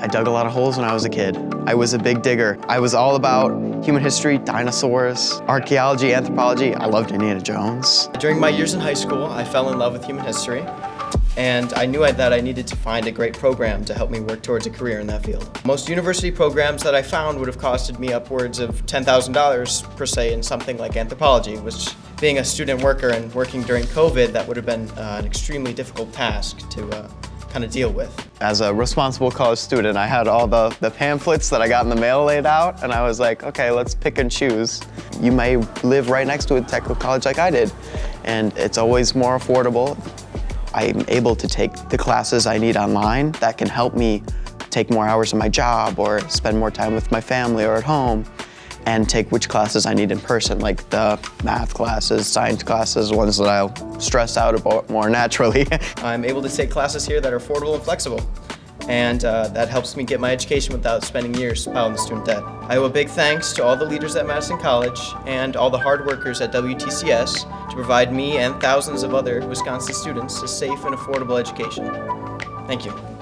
I dug a lot of holes when I was a kid. I was a big digger. I was all about human history, dinosaurs, archaeology, anthropology. I loved Indiana Jones. During my years in high school, I fell in love with human history, and I knew that I needed to find a great program to help me work towards a career in that field. Most university programs that I found would have costed me upwards of $10,000 per se in something like anthropology, which being a student worker and working during COVID, that would have been uh, an extremely difficult task to uh, kind of deal with. As a responsible college student, I had all the, the pamphlets that I got in the mail laid out, and I was like, okay, let's pick and choose. You may live right next to a technical college like I did, and it's always more affordable. I'm able to take the classes I need online that can help me take more hours of my job or spend more time with my family or at home and take which classes I need in person, like the math classes, science classes, ones that I'll stress out about more naturally. I'm able to take classes here that are affordable and flexible, and uh, that helps me get my education without spending years piling the student debt. I owe a big thanks to all the leaders at Madison College and all the hard workers at WTCS to provide me and thousands of other Wisconsin students a safe and affordable education. Thank you.